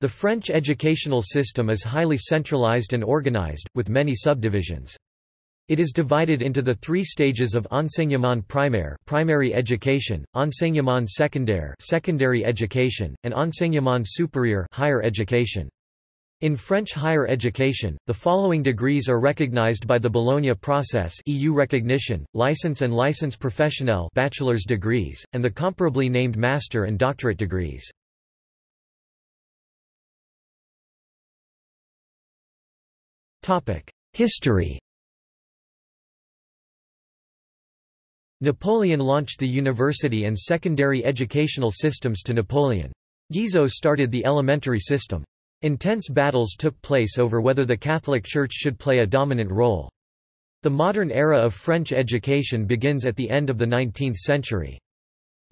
The French educational system is highly centralized and organized, with many subdivisions. It is divided into the three stages of enseignement primaire primary education, enseignement secondaire secondary education, and enseignement supérieur higher education. In French higher education, the following degrees are recognized by the Bologna process EU recognition, licence and licence professionnelle bachelor's degrees, and the comparably named master and doctorate degrees. History Napoleon launched the university and secondary educational systems to Napoleon. Guizot started the elementary system. Intense battles took place over whether the Catholic Church should play a dominant role. The modern era of French education begins at the end of the 19th century.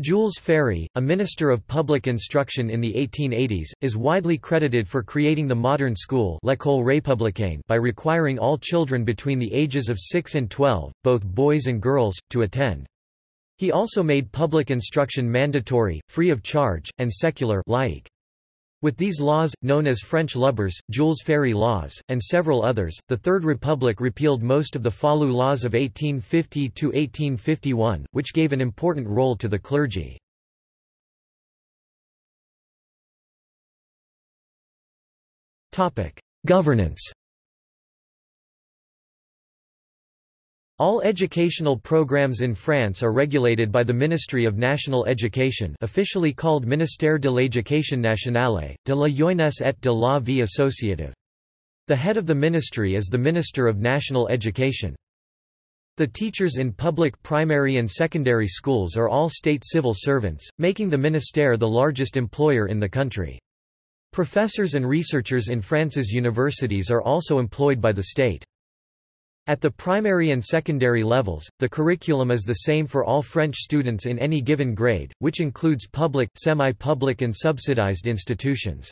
Jules Ferry, a minister of public instruction in the 1880s, is widely credited for creating the modern school by requiring all children between the ages of 6 and 12, both boys and girls, to attend. He also made public instruction mandatory, free of charge, and secular laïque. With these laws, known as French Lubbers, Jules Ferry laws, and several others, the Third Republic repealed most of the Falloux laws of 1850–1851, which gave an important role to the clergy. Governance All educational programs in France are regulated by the Ministry of National Education officially called Ministère de l'Éducation nationale, de la jeunesse et de la vie associative. The head of the ministry is the Minister of National Education. The teachers in public primary and secondary schools are all state civil servants, making the ministère the largest employer in the country. Professors and researchers in France's universities are also employed by the state. At the primary and secondary levels, the curriculum is the same for all French students in any given grade, which includes public, semi-public and subsidized institutions.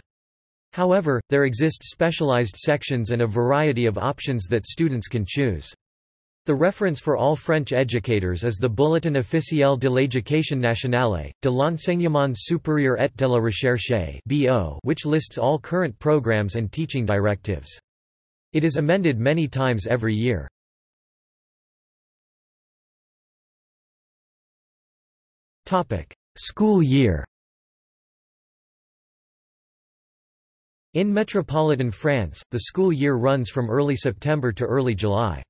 However, there exist specialized sections and a variety of options that students can choose. The reference for all French educators is the Bulletin officiel de l'éducation nationale, de l'enseignement supérieur et de la recherche which lists all current programs and teaching directives. It is amended many times every year. School year In metropolitan France, the school year runs from early September to early July.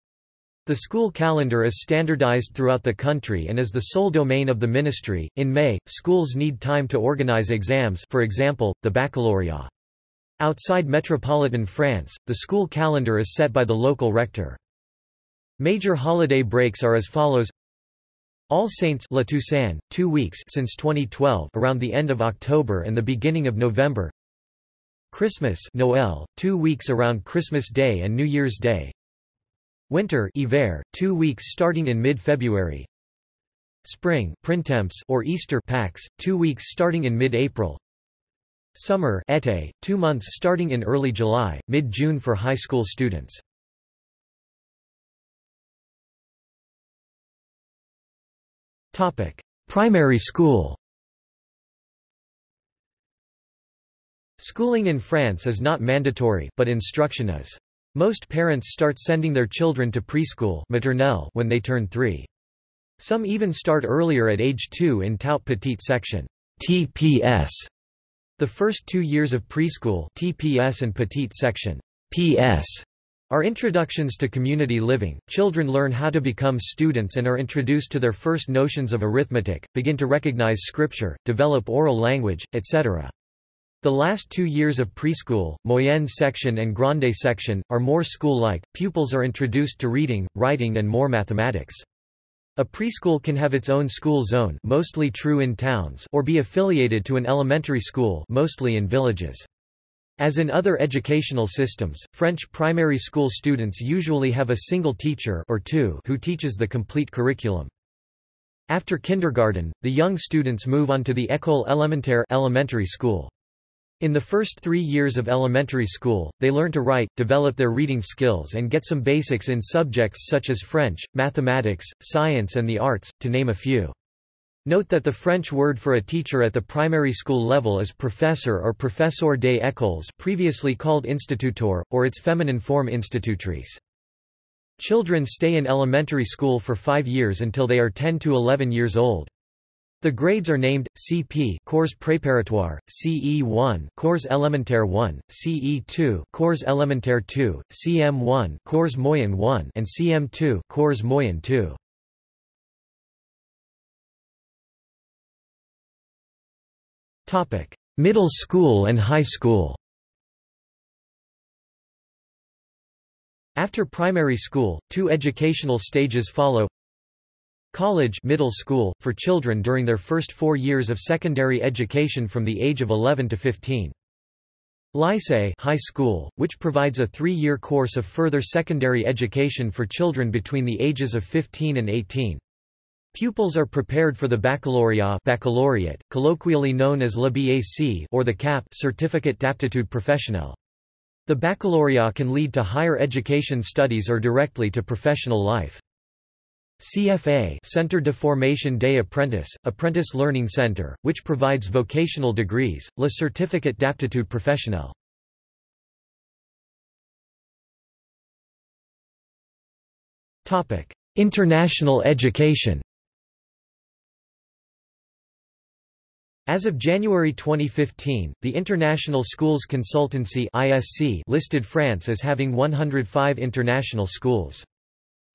The school calendar is standardized throughout the country and is the sole domain of the ministry. In May, schools need time to organize exams, for example, the baccalaureate. Outside metropolitan France, the school calendar is set by the local rector. Major holiday breaks are as follows. All Saints La Toussaint, two weeks since 2012 around the end of October and the beginning of November. Christmas Noel, two weeks around Christmas Day and New Year's Day. Winter Hiver, two weeks starting in mid-February. Spring Printemps or Easter Pâques, two weeks starting in mid-April Summer été, two months starting in early July, mid-June for high school students. Primary school Schooling in France is not mandatory, but instruction is. Most parents start sending their children to preschool maternelle when they turn three. Some even start earlier at age 2 in Tout Petit section TPS the first two years of preschool TPS and Petite Section PS are introductions to community living. Children learn how to become students and are introduced to their first notions of arithmetic, begin to recognize scripture, develop oral language, etc. The last two years of preschool, moyenne section and grande section, are more school-like. Pupils are introduced to reading, writing and more mathematics. A preschool can have its own school zone mostly true in towns or be affiliated to an elementary school mostly in villages. As in other educational systems, French primary school students usually have a single teacher or two who teaches the complete curriculum. After kindergarten, the young students move on to the école élémentaire elementary school. In the first three years of elementary school, they learn to write, develop their reading skills and get some basics in subjects such as French, mathematics, science and the arts, to name a few. Note that the French word for a teacher at the primary school level is professeur or professeur des écoles previously called instituteur, or its feminine form institutrice. Children stay in elementary school for five years until they are 10 to 11 years old. The grades are named, CP cours préparatoire, CE1 cours élémentaire 1, CE2 cours élémentaire 2, CM1 cours moyen 1 and CM2 cours moyen 2. Topic: Middle school and high school After primary school, two educational stages follow College middle school, for children during their first four years of secondary education from the age of 11 to 15. Lycée high school, which provides a three-year course of further secondary education for children between the ages of 15 and 18. Pupils are prepared for the baccalaureate, baccalaureate colloquially known as le BAC or the CAP certificate d'aptitude professionnelle. The baccalaureate can lead to higher education studies or directly to professional life. CFA Centre de Formation des Apprentis, Apprentice Learning Center, which provides vocational degrees, le certificate d'aptitude professionnelle. International education As of January 2015, the International Schools Consultancy (ISC) listed France as having 105 international schools.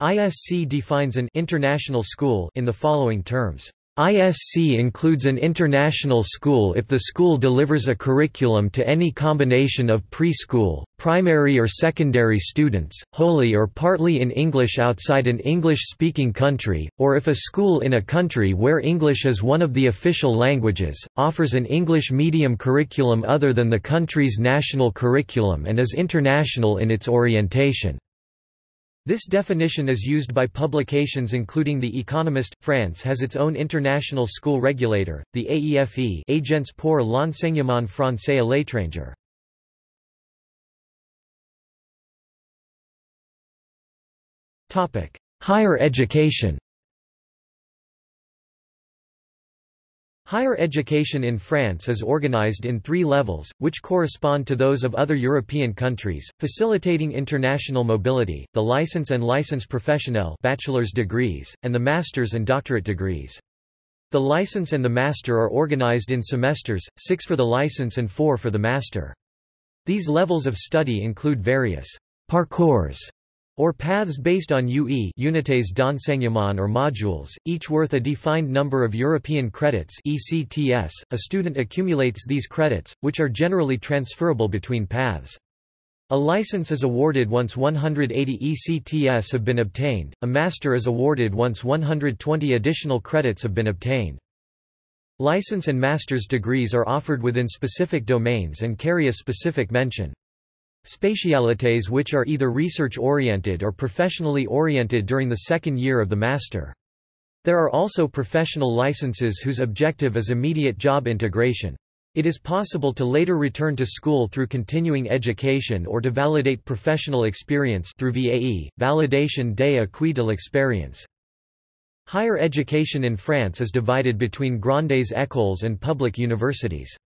ISC defines an international school in the following terms. ISC includes an international school if the school delivers a curriculum to any combination of preschool, primary or secondary students, wholly or partly in English outside an English-speaking country, or if a school in a country where English is one of the official languages, offers an English medium curriculum other than the country's national curriculum and is international in its orientation. This definition is used by publications including The Economist. France has its own international school regulator, the AEFE Agence pour l'enseignement français à l'étranger. Higher education Higher education in France is organized in three levels, which correspond to those of other European countries, facilitating international mobility, the licence and licence professionnelle bachelor's degrees, and the master's and doctorate degrees. The license and the master are organized in semesters, six for the license and four for the master. These levels of study include various parcours or paths based on UE unités d'enseignement or modules, each worth a defined number of European credits ECTS. .A student accumulates these credits, which are generally transferable between paths. A license is awarded once 180 ECTS have been obtained, a master is awarded once 120 additional credits have been obtained. License and master's degrees are offered within specific domains and carry a specific mention. Spécialités which are either research-oriented or professionally oriented during the second year of the master. There are also professional licenses whose objective is immediate job integration. It is possible to later return to school through continuing education or to validate professional experience through VAE, validation des acquis de l'expérience. Higher education in France is divided between grandes écoles and public universities.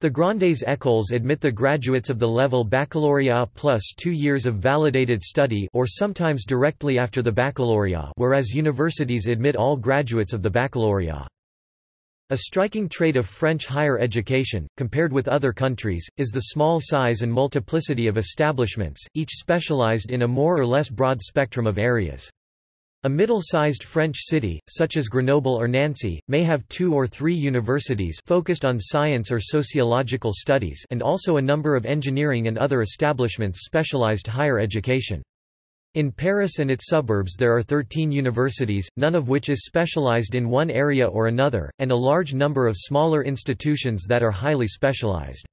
The Grandes Écoles admit the graduates of the level baccalauréat plus two years of validated study or sometimes directly after the baccalaureate whereas universities admit all graduates of the baccalaureate. A striking trait of French higher education, compared with other countries, is the small size and multiplicity of establishments, each specialized in a more or less broad spectrum of areas. A middle-sized French city, such as Grenoble or Nancy, may have two or three universities focused on science or sociological studies and also a number of engineering and other establishments specialized higher education. In Paris and its suburbs there are 13 universities, none of which is specialized in one area or another, and a large number of smaller institutions that are highly specialized.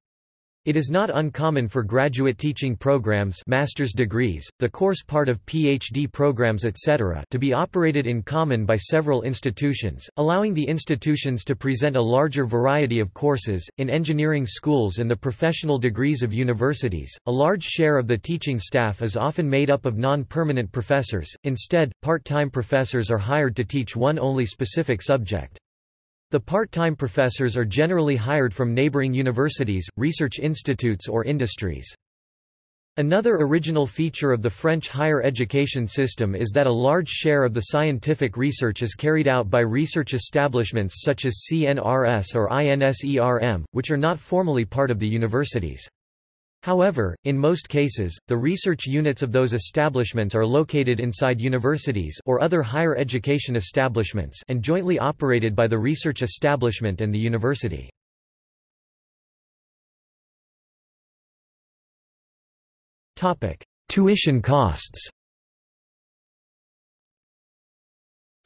It is not uncommon for graduate teaching programs master's degrees, the course part of PhD programs etc. to be operated in common by several institutions, allowing the institutions to present a larger variety of courses. In engineering schools and the professional degrees of universities, a large share of the teaching staff is often made up of non-permanent professors, instead, part-time professors are hired to teach one only specific subject. The part-time professors are generally hired from neighboring universities, research institutes or industries. Another original feature of the French higher education system is that a large share of the scientific research is carried out by research establishments such as CNRS or INSERM, which are not formally part of the universities. However, in most cases, the research units of those establishments are located inside universities or other higher education establishments and jointly operated by the research establishment and the university. Tuition costs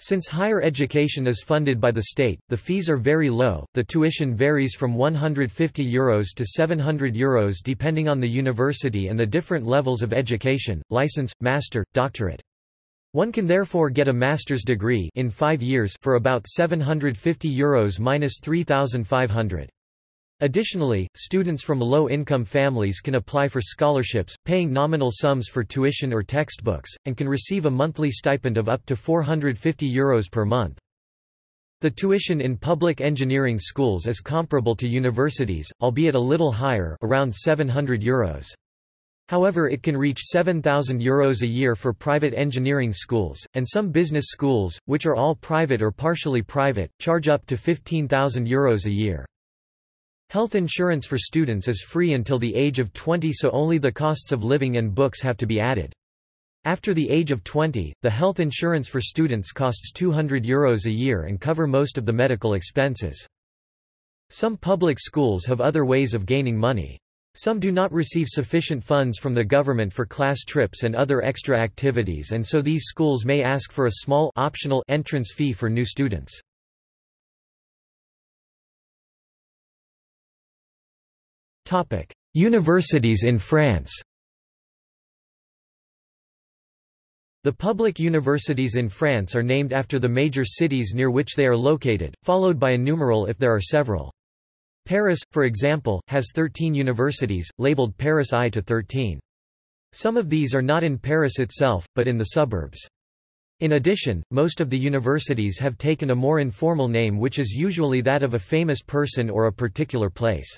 Since higher education is funded by the state, the fees are very low. The tuition varies from €150 Euros to €700 Euros depending on the university and the different levels of education, license, master, doctorate. One can therefore get a master's degree in 5 years for about €750 Euros minus 3500. Additionally, students from low-income families can apply for scholarships, paying nominal sums for tuition or textbooks, and can receive a monthly stipend of up to €450 Euros per month. The tuition in public engineering schools is comparable to universities, albeit a little higher around €700 Euros. However it can reach €7,000 Euros a year for private engineering schools, and some business schools, which are all private or partially private, charge up to €15,000 Euros a year. Health insurance for students is free until the age of 20 so only the costs of living and books have to be added. After the age of 20, the health insurance for students costs €200 Euros a year and cover most of the medical expenses. Some public schools have other ways of gaining money. Some do not receive sufficient funds from the government for class trips and other extra activities and so these schools may ask for a small optional entrance fee for new students. Universities in France The public universities in France are named after the major cities near which they are located, followed by a numeral if there are several. Paris, for example, has 13 universities, labeled Paris I to 13. Some of these are not in Paris itself, but in the suburbs. In addition, most of the universities have taken a more informal name which is usually that of a famous person or a particular place.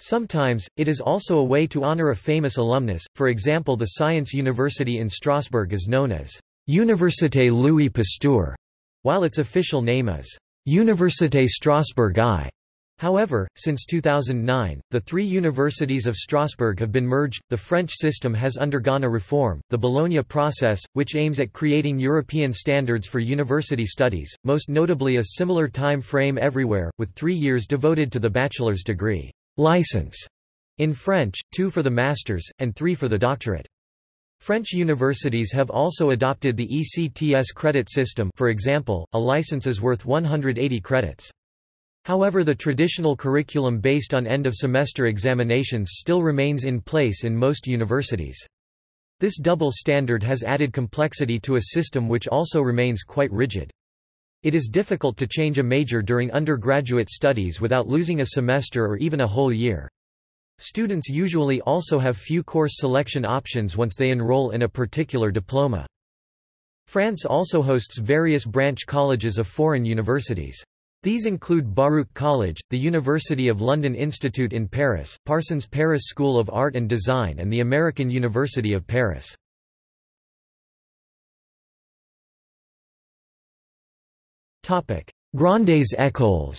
Sometimes, it is also a way to honor a famous alumnus, for example the Science University in Strasbourg is known as Université Louis Pasteur, while its official name is Université Strasbourg I. However, since 2009, the three universities of Strasbourg have been merged. The French system has undergone a reform, the Bologna process, which aims at creating European standards for university studies, most notably a similar time frame everywhere, with three years devoted to the bachelor's degree license in French, two for the master's, and three for the doctorate. French universities have also adopted the ECTS credit system for example, a license is worth 180 credits. However the traditional curriculum based on end-of-semester examinations still remains in place in most universities. This double standard has added complexity to a system which also remains quite rigid. It is difficult to change a major during undergraduate studies without losing a semester or even a whole year. Students usually also have few course selection options once they enroll in a particular diploma. France also hosts various branch colleges of foreign universities. These include Baruch College, the University of London Institute in Paris, Parsons Paris School of Art and Design and the American University of Paris. Grandes écoles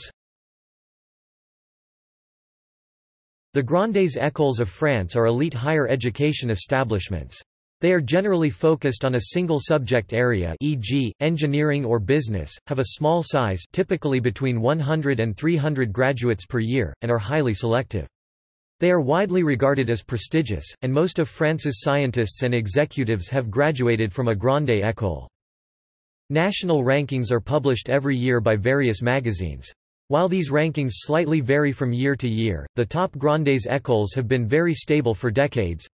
The Grandes écoles of France are elite higher education establishments. They are generally focused on a single subject area e.g., engineering or business, have a small size typically between 100 and 300 graduates per year, and are highly selective. They are widely regarded as prestigious, and most of France's scientists and executives have graduated from a grande école. National rankings are published every year by various magazines. While these rankings slightly vary from year to year, the top Grandes écoles have been very stable for decades.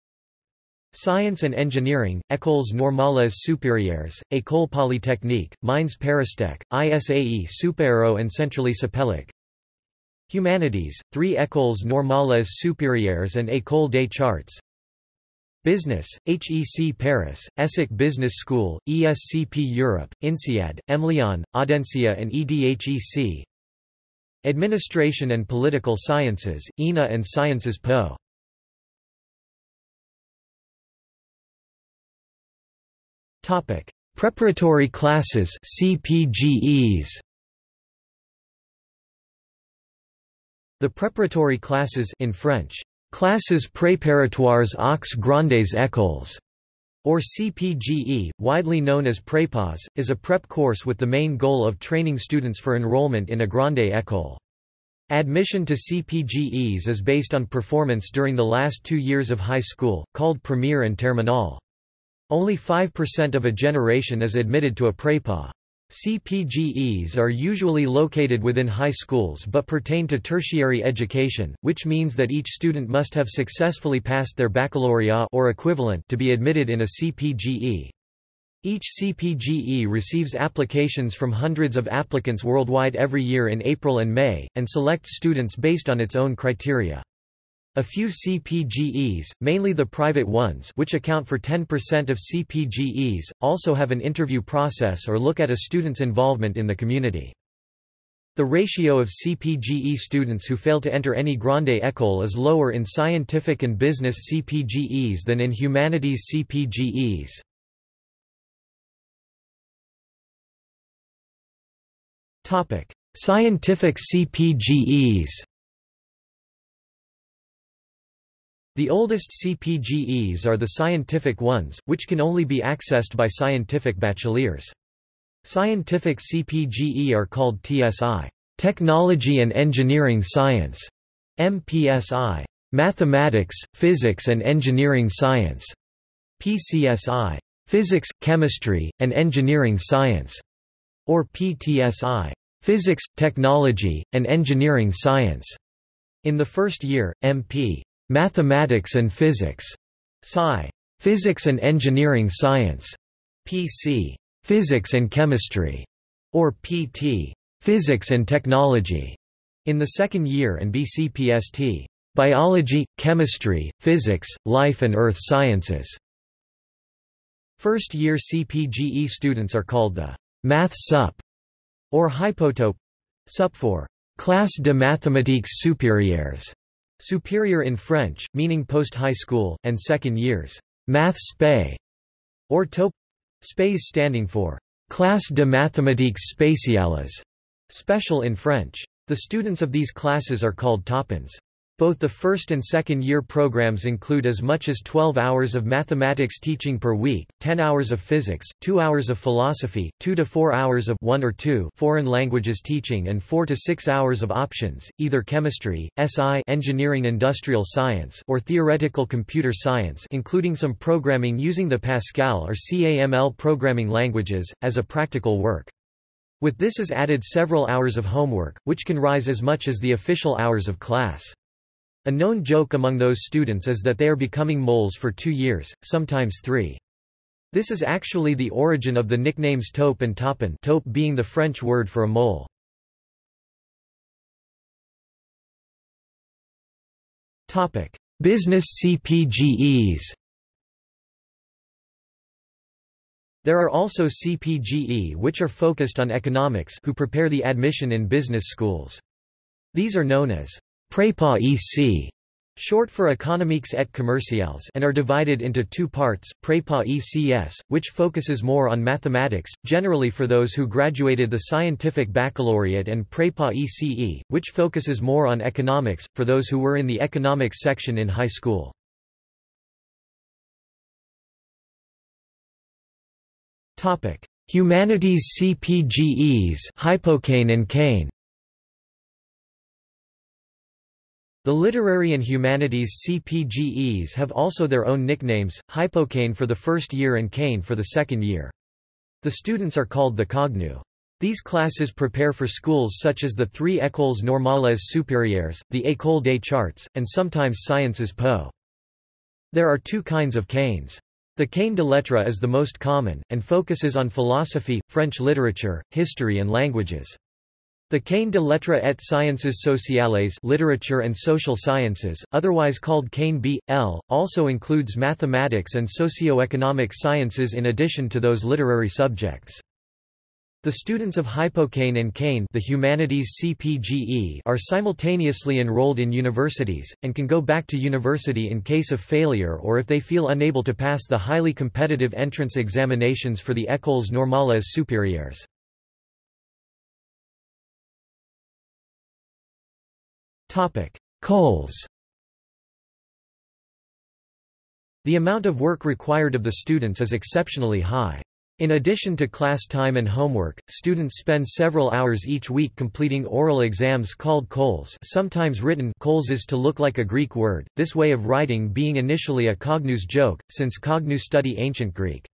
Science and Engineering, Écoles Normales Supérieures, École Polytechnique, Mines Paristech, ISAE Supaero and Centrale Supélec. Humanities, three Écoles Normales Supérieures and École des Chartes. Business, HEC Paris, ESSEC Business School, ESCP Europe, INSEAD, EMLYON, Audencia and EDHEC Administration and Political Sciences, ENA and Sciences Po. Topic: Preparatory classes CPGEs. The preparatory classes in French, classes préparatoires aux grandes écoles, or CPGE, widely known as prépas, is a prep course with the main goal of training students for enrollment in a grande école. Admission to CPGEs is based on performance during the last two years of high school, called premiere and terminale. Only 5% of a generation is admitted to a prépa. CPGEs are usually located within high schools but pertain to tertiary education, which means that each student must have successfully passed their baccalaureate or equivalent to be admitted in a CPGE. Each CPGE receives applications from hundreds of applicants worldwide every year in April and May, and selects students based on its own criteria. A few CPGEs, mainly the private ones which account for 10% of CPGEs, also have an interview process or look at a student's involvement in the community. The ratio of CPGE students who fail to enter any grande école is lower in scientific and business CPGEs than in humanities CPGEs. Scientific CPGEs The oldest CPGEs are the scientific ones, which can only be accessed by scientific bacheliers. Scientific CPGE are called TSI Technology and Engineering Science, MPSI Mathematics, Physics and Engineering Science, PCSI Physics, Chemistry, and Engineering Science, or PTSI Physics, Technology, and Engineering Science. In the first year, MP Mathematics and Physics, PSI. Physics and Engineering Science, PC. Physics and Chemistry, or PT. Physics and Technology, in the second year and BCPST. Biology, Chemistry, Physics, Life and Earth Sciences. First-year CPGE students are called the Math Sup or Hypotaupe Sup for Classe de mathématiques supérieures Superior in French, meaning post-high school, and second years. Math Spé, or Taupe. Spé standing for Classe de mathématiques spéciales, special in French. The students of these classes are called taupins. Both the first and second year programs include as much as 12 hours of mathematics teaching per week, 10 hours of physics, 2 hours of philosophy, 2 to 4 hours of 1 or 2 foreign languages teaching and 4 to 6 hours of options, either chemistry, SI engineering industrial science or theoretical computer science including some programming using the Pascal or CAML programming languages, as a practical work. With this is added several hours of homework, which can rise as much as the official hours of class. A known joke among those students is that they are becoming moles for two years, sometimes three. This is actually the origin of the nicknames taupe and taupin taupe being the French word for a mole. Business CPGEs There are also CPGE which are focused on economics who prepare the admission in business schools. These are known as Prépa EC, short for Économiques et Commerciales and are divided into two parts, Prépa ECS, which focuses more on mathematics, generally for those who graduated the scientific baccalaureate and Prépa ECE, which focuses more on economics, for those who were in the economics section in high school. Humanities CPGEs Hypokhâgne and Khâgne The literary and humanities CPGEs have also their own nicknames, Hypokhâgne for the first year and Khâgne for the second year. The students are called the khâgneux. These classes prepare for schools such as the three Écoles Normales Supérieures, the École des Chartes, and sometimes Sciences Po. There are two kinds of khâgnes. The Khâgne de lettres is the most common, and focuses on philosophy, French literature, history and languages. The Khâgne de lettres et sciences sociales literature and social sciences, otherwise called Khâgne B.L., also includes mathematics and socio-economic sciences in addition to those literary subjects. The students of Hypokhâgne and Khâgne the humanities CPGE are simultaneously enrolled in universities, and can go back to university in case of failure or if they feel unable to pass the highly competitive entrance examinations for the Écoles Normales Supérieures. Colles The amount of work required of the students is exceptionally high. In addition to class time and homework, students spend several hours each week completing oral exams called colles sometimes written khôlles is to look like a Greek word, this way of writing being initially a khâgneux joke, since khâgneux study ancient Greek.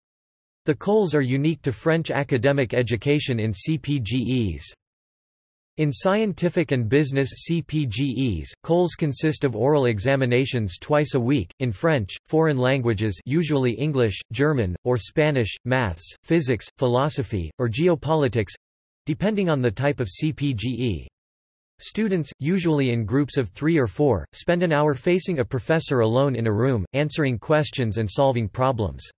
The colles are unique to French academic education in CPGEs. In scientific and business CPGEs, colles consist of oral examinations twice a week, in French, foreign languages usually English, German, or Spanish, maths, physics, philosophy, or geopolitics—depending on the type of CPGE. Students, usually in groups of three or four, spend an hour facing a professor alone in a room, answering questions and solving problems.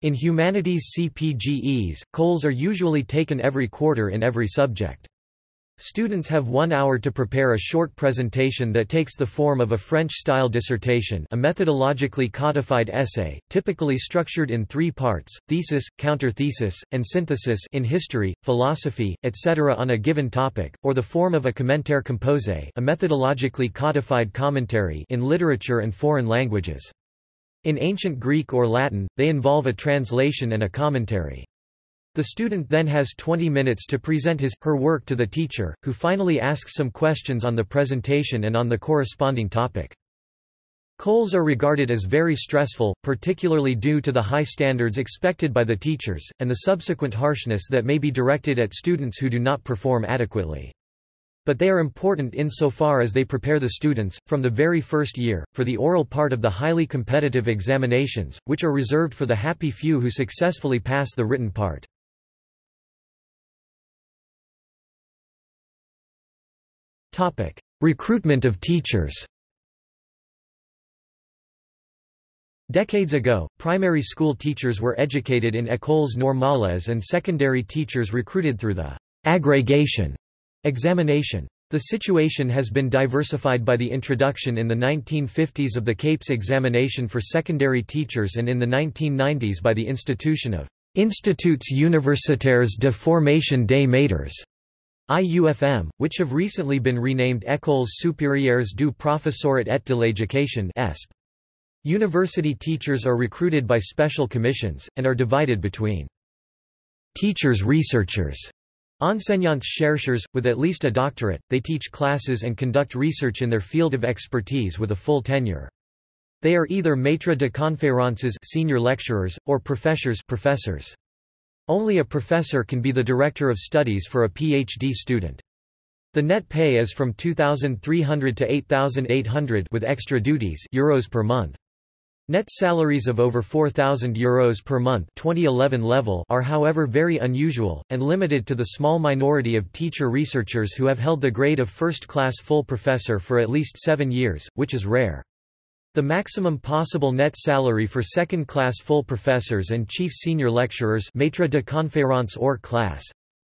In humanities CPGEs, colles are usually taken every quarter in every subject. Students have one hour to prepare a short presentation that takes the form of a French-style dissertation a methodologically codified essay, typically structured in three parts, thesis, counter-thesis, and synthesis in history, philosophy, etc. on a given topic, or the form of a commentaire composé a methodologically codified commentary in literature and foreign languages. In ancient Greek or Latin, they involve a translation and a commentary. The student then has 20 minutes to present his, her work to the teacher, who finally asks some questions on the presentation and on the corresponding topic. Colles are regarded as very stressful, particularly due to the high standards expected by the teachers, and the subsequent harshness that may be directed at students who do not perform adequately. But they are important insofar as they prepare the students, from the very first year, for the oral part of the highly competitive examinations, which are reserved for the happy few who successfully pass the written part. Recruitment of teachers. Decades ago, primary school teachers were educated in écoles normales and secondary teachers recruited through the agrégation examination. The situation has been diversified by the introduction in the 1950s of the CAPES examination for secondary teachers and in the 1990s by the institution of Instituts universitaires de formation des maîtres IUFM, which have recently been renamed Écoles supérieures du professorat et de l'éducation. University teachers are recruited by special commissions, and are divided between teachers researchers Enseignants chercheurs, with at least a doctorate, they teach classes and conduct research in their field of expertise with a full tenure. They are either maîtres de conférences senior lecturers, or professors professors. Only a professor can be the director of studies for a PhD student. The net pay is from 2,300 to 8,800 with extra duties euros per month. Net salaries of over 4,000 euros per month 2011 level are however very unusual, and limited to the small minority of teacher researchers who have held the grade of first-class full professor for at least seven years, which is rare. The maximum possible net salary for second-class full professors and chief senior lecturers maître de conférence or class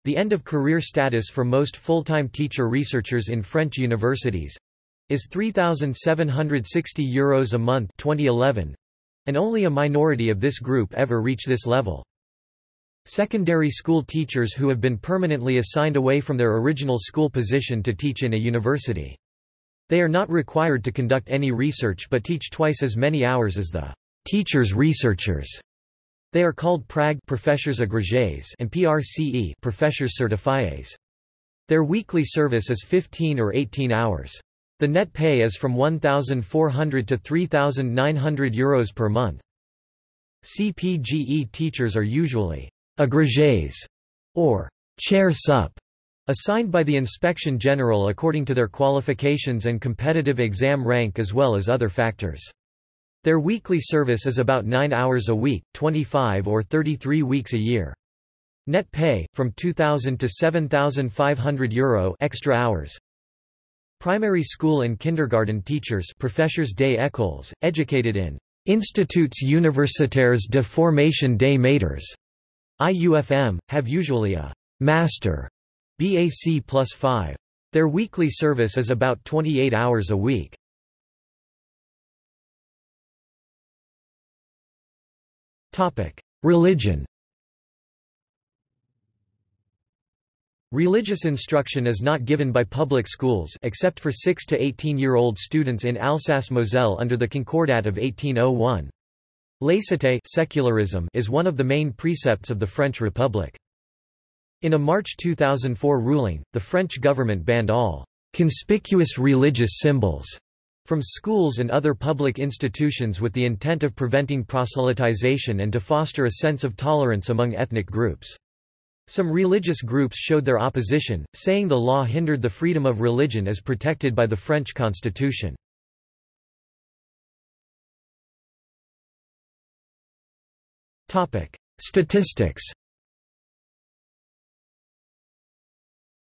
the end of career status for most full-time teacher researchers in French universities is 3,760 euros a month 2011, and only a minority of this group ever reach this level. Secondary school teachers who have been permanently assigned away from their original school position to teach in a university. They are not required to conduct any research but teach twice as many hours as the teachers researchers. They are called PRAG professors agrégés and PRCE professors certifiés. Their weekly service is 15 or 18 hours. The net pay is from 1,400 to 3,900 euros per month. CPGE teachers are usually agrégés or chair sup Assigned by the Inspection General according to their qualifications and competitive exam rank as well as other factors. Their weekly service is about 9 hours a week, 25 or 33 weeks a year. Net pay, from 2,000 to 7,500 euro extra hours. Primary school and kindergarten teachers professeurs des écoles, educated in Instituts universitaires de formation des maîtres IUFM, have usually a master BAC plus 5. Their weekly service is about 28 hours a week. Religion Religious instruction is not given by public schools except for 6 to 18-year-old students in Alsace-Moselle under the Concordat of 1801. Laïcité secularism is one of the main precepts of the French Republic. In a March 2004 ruling, the French government banned all conspicuous religious symbols from schools and other public institutions with the intent of preventing proselytization and to foster a sense of tolerance among ethnic groups. Some religious groups showed their opposition, saying the law hindered the freedom of religion as protected by the French constitution. Statistics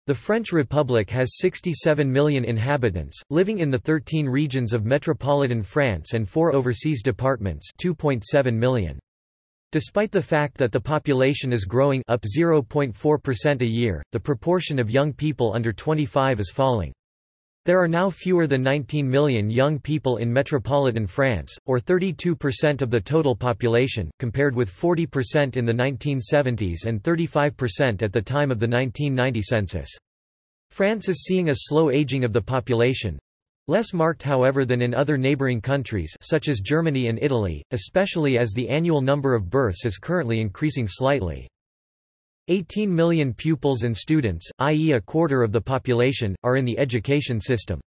The French Republic has 67 million inhabitants, living in the 13 regions of metropolitan France and four overseas departments 2.7 million. Despite the fact that the population is growing up 0.4% a year, the proportion of young people under 25 is falling. There are now fewer than 19 million young people in metropolitan France, or 32% of the total population, compared with 40% in the 1970s and 35% at the time of the 1990 census. France is seeing a slow aging of the population, Less marked however than in other neighboring countries such as Germany and Italy, especially as the annual number of births is currently increasing slightly. 18 million pupils and students, i.e. a quarter of the population, are in the education system.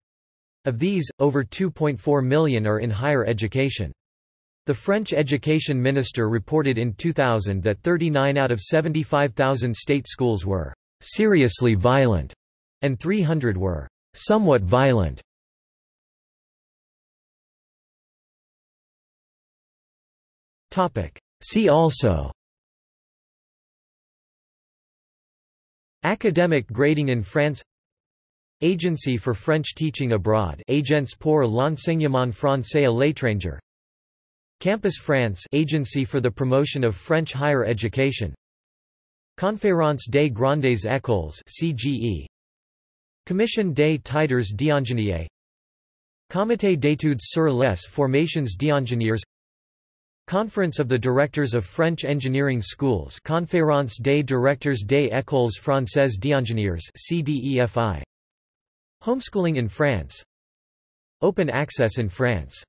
Of these, over 2.4 million are in higher education. The French education minister reported in 2000 that 39 out of 75,000 state schools were seriously violent, and 300 were somewhat violent. See also Academic grading in France. Agency for French Teaching Abroad. Agence pour l'enseignement français à l'étranger. Campus France. Agency for the Promotion of French Higher Education. Conférence des Grandes Écoles. CGE Commission des titres d'ingénieur Comité d'études sur les formations d'ingénieurs Conference of the Directors of French Engineering Schools Conférence des directeurs des écoles françaises d'ingénieurs CDEFI Homeschooling in France. Open access in France